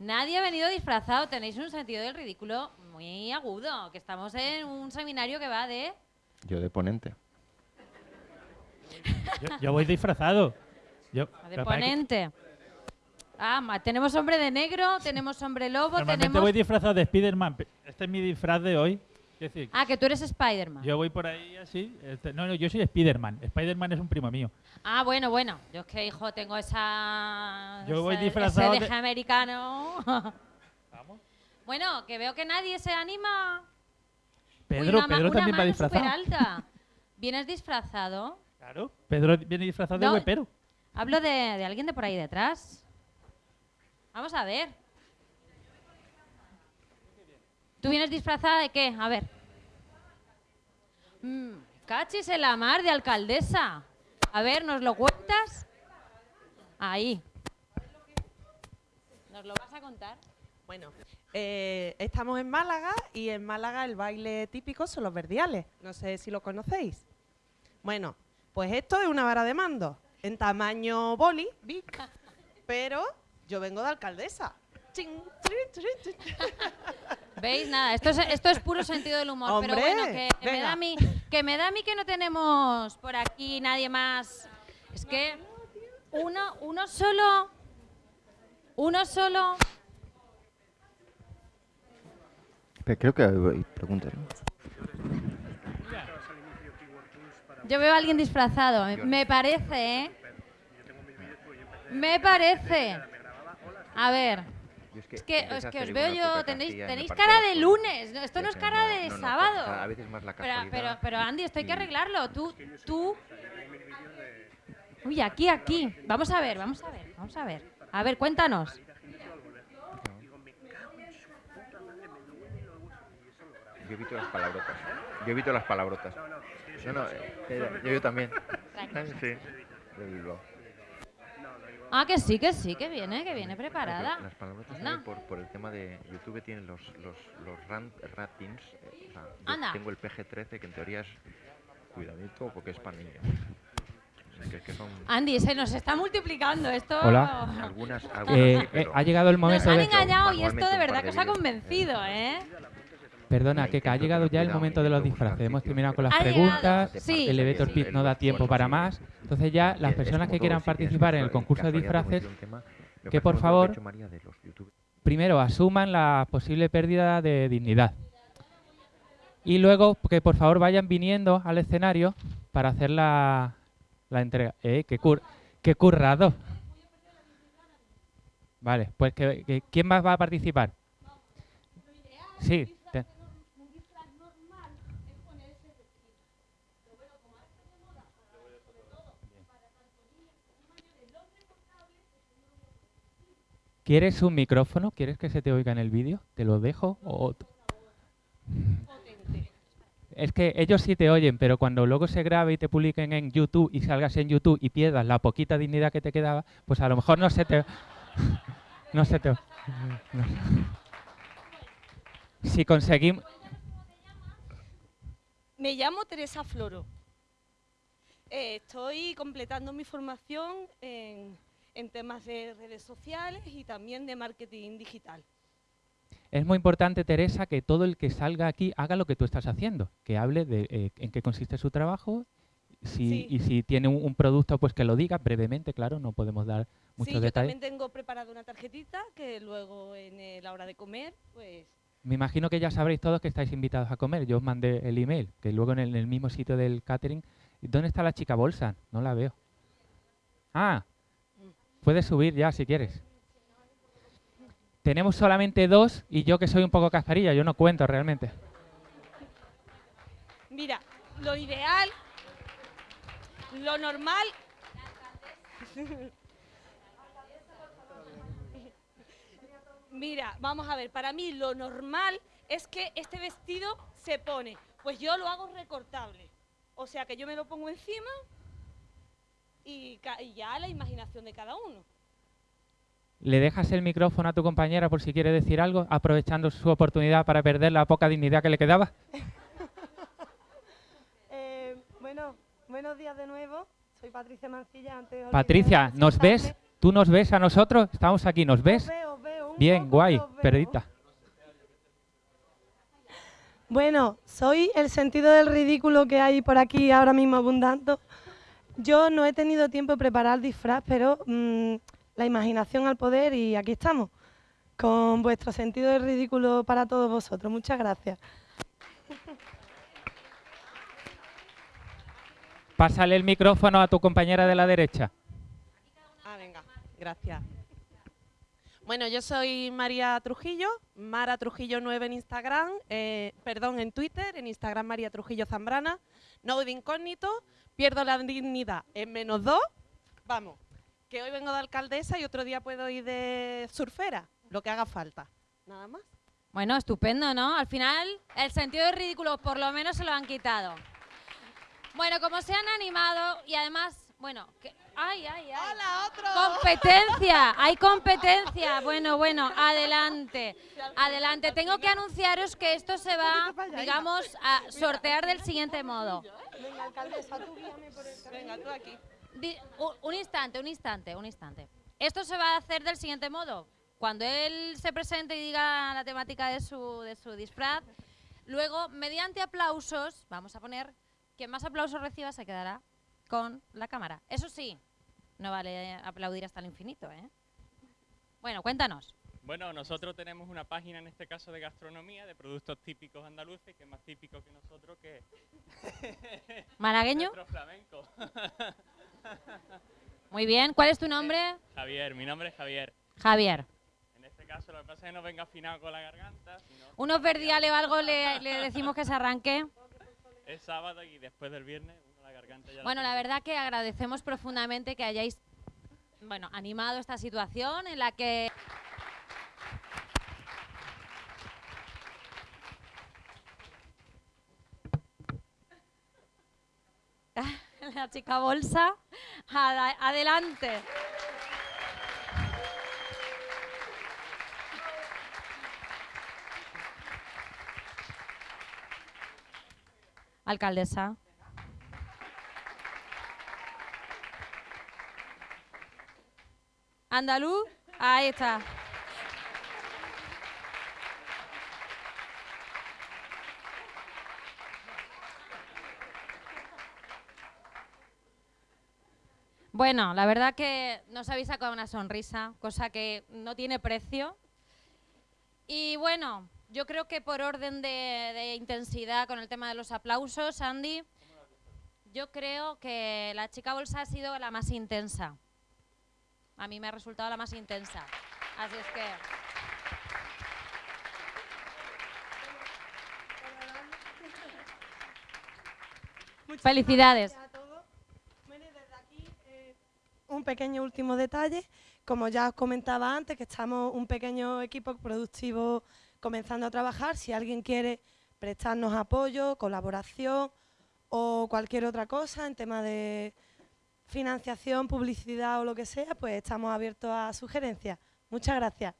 Nadie ha venido disfrazado. Tenéis un sentido del ridículo muy agudo. Que estamos en un seminario que va de. Yo de ponente. Yo, yo voy disfrazado. Yo, de ponente. Ah, ma- tenemos hombre de negro, tenemos hombre lobo, Normalmente tenemos. voy disfrazado de Spider-Man. Este es mi disfraz de hoy. Decir, Ah, que tú eres Spider-Man. yo voy por ahí así. este- no, no, yo soy Spider-Man. Spider-Man es un primo mío. Ah, bueno, bueno. Yo es que, hijo, tengo esa. Yo voy ese- disfrazado ese de- americano. bueno, que veo que nadie se anima. Uy, Pedro, una ma- Pedro una también va disfrazado. superalta. ¿Vienes disfrazado? Claro. Pedro viene disfrazado No. de huepero. Hablo de, de alguien de por ahí detrás. Vamos a ver. ¿Tú vienes disfrazada de qué? A ver. Mm, cachis en la mar de alcaldesa. A ver, ¿nos lo cuentas? Ahí. ¿Nos lo vas a contar? Bueno, eh, estamos en Málaga y en Málaga el baile típico son los verdiales. No sé si lo conocéis. Bueno, pues esto es una vara de mando en tamaño boli, big, pero yo vengo de alcaldesa. ¿Veis? Nada, esto es, esto es puro sentido del humor. pero Hombre, bueno, que, que me da a mí, que me da a mí que no tenemos por aquí nadie más. Es que uno, uno solo, uno solo. Pero creo que hay preguntas. ¿no? Yo veo a alguien disfrazado. me- Me parece, ¿eh? Me parece. A ver. Es que, es que os veo yo, tenéis, tenéis cara de lunes, no, esto no es cara de sábado. A veces más la Pero, pero, pero Andy, esto hay que y- arreglarlo. Tú, tú. Uy, aquí, aquí. Vamos a ver, vamos a ver, vamos a ver. A ver, cuéntanos. Yo evito las palabrotas. Yo evito las palabrotas. No, no, eh, yo, yo también. Sí, de Bilbao. Ah, que sí, que sí, que viene, que viene preparada. Las palabrotas Anda. salen por, por el tema de YouTube tienen los, los, los ran- ratings. eh, o sea, Anda. tengo el PG-13 que en teoría es cuidadito porque es para niños. O sea, que, que son Andy, se nos está multiplicando esto. Hola. algunas, algunas Eh, sí, eh, ha llegado el Nos momento han de... engañado y esto de verdad que os ha convencido, ¿eh? Perdona, que ha llegado ya el momento de los disfraces. Hemos terminado con las preguntas. sí. El pitch el- no da tiempo para más. Entonces ya las personas que quieran participar en el concurso de disfraces, que por favor- primero asuman la posible pérdida de dignidad. Y luego que por favor vayan viniendo al escenario para hacer la, la entrega. ¡Eh, qué, cur qué currado! Vale, pues que, que- ¿quién más va a participar? Sí. te- ¿Quieres un micrófono? ¿Quieres que se te oiga en el vídeo? ¿Te lo dejo? O... Es que ellos sí te oyen, pero cuando luego se grabe y te publiquen en YouTube y salgas en YouTube y pierdas la poquita dignidad que te quedaba, pues a lo mejor no se te... no se te... Si conseguimos... Me llamo Teresa Floro. Eh, estoy completando mi formación en, en temas de redes sociales y también de marketing digital. Es muy importante, Teresa, que todo el que salga aquí haga lo que tú estás haciendo, que hable de eh, en qué consiste su trabajo si, Sí. y si tiene un, un producto, pues que lo diga brevemente, claro, no podemos dar muchos sí, yo también tengo preparada una tarjetita que luego en eh, la hora de comer, pues Me imagino que ya sabréis todos que estáis invitados a comer. Yo os mandé el email, que luego en el, en el mismo sitio del catering. ¿Dónde está la chica bolsa? No la veo. Ah, puedes subir ya si quieres. Tenemos solamente dos y yo que soy un poco cascarilla, yo no cuento realmente. mira, lo ideal, lo normal... Mira, vamos a ver, para mí lo normal es que este vestido se pone, pues yo lo hago recortable. O sea que yo me lo pongo encima y, ca- y ya la imaginación de cada uno. ¿Le dejas el micrófono a tu compañera por si quiere decir algo, aprovechando su oportunidad para perder la poca dignidad que le quedaba? Eh, bueno, buenos días de nuevo. Soy Patricia Mancilla. Antes Patricia, ¿nos ves? ¿Tú nos ves a nosotros? Estamos aquí, ¿nos Os ves? veo, os veo. Un Bien, guay, perdita. Bueno, soy el sentido del ridículo que hay por aquí ahora mismo abundando. Yo no he tenido tiempo de preparar disfraz, pero mm, la imaginación al poder y aquí estamos, con vuestro sentido del ridículo para todos vosotros. Muchas gracias. Pásale el micrófono a tu compañera de la derecha. Ah, venga, gracias. Bueno, yo soy María Trujillo, Mara Trujillo 9 en Instagram, eh, perdón, en Twitter, en Instagram María Trujillo Zambrana, no de incógnito, pierdo la dignidad en menos dos, vamos, que hoy vengo de alcaldesa y otro día puedo ir de surfera, lo que haga falta, nada más. Bueno, estupendo, ¿no? Al final, el sentido de ridículo por lo menos se lo han quitado. Bueno, como se han animado y además, bueno, que, ay, ay, ay. ¡Hola, otro! Competencia, hay competencia. Bueno, bueno, adelante, adelante. Tengo que anunciaros que esto se va, digamos, a sortear del siguiente modo. Venga, alcaldesa, tú guíame por el Venga, tú aquí. Un instante, un instante, un instante. Esto se va a hacer del siguiente modo. Cuando él se presente y diga la temática de su, de su disfraz, luego, mediante aplausos, vamos a poner, quien más aplausos reciba se quedará con la cámara. Eso sí, no vale aplaudir hasta el infinito, ¿eh? Bueno, cuéntanos. Bueno, nosotros tenemos una página en este caso de gastronomía, de productos típicos andaluces, que es más típico que nosotros que Malagueño, flamenco. muy bien. ¿Cuál es tu nombre? Javier, mi nombre es Javier. Javier. En este caso lo que pasa es que no venga afinado con la garganta, sino Unos verdiales o algo le, le decimos que se arranque. es sábado y después del viernes Bueno, la verdad que agradecemos profundamente que hayáis bueno, animado esta situación en la que la chica bolsa adelante. Alcaldesa. Andaluz, ahí está. Bueno, la verdad que nos habéis sacado una sonrisa, cosa que no tiene precio. Y bueno, yo creo que por orden de, de intensidad con el tema de los aplausos, Andy, yo creo que la chica bolsa ha sido la más intensa. A mí me ha resultado la más intensa. Así es que... Felicidades. a todos. Bueno, y desde aquí, eh, un pequeño último detalle. Como ya os comentaba antes, que estamos un pequeño equipo productivo comenzando a trabajar. Si alguien quiere prestarnos apoyo, colaboración o cualquier otra cosa en tema de financiación, publicidad o lo que sea, pues estamos abiertos a sugerencias. Muchas gracias.